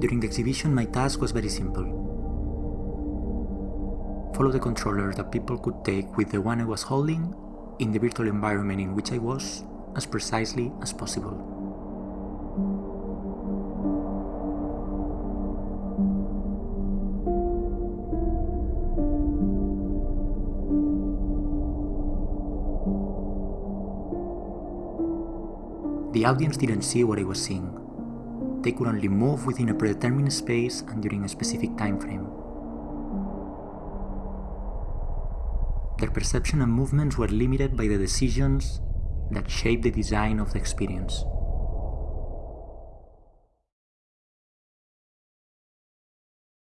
During the exhibition, my task was very simple. Follow the controller that people could take with the one I was holding in the virtual environment in which I was as precisely as possible. The audience didn't see what I was seeing. They could only move within a predetermined space and during a specific time frame. Their perception and movements were limited by the decisions that shaped the design of the experience.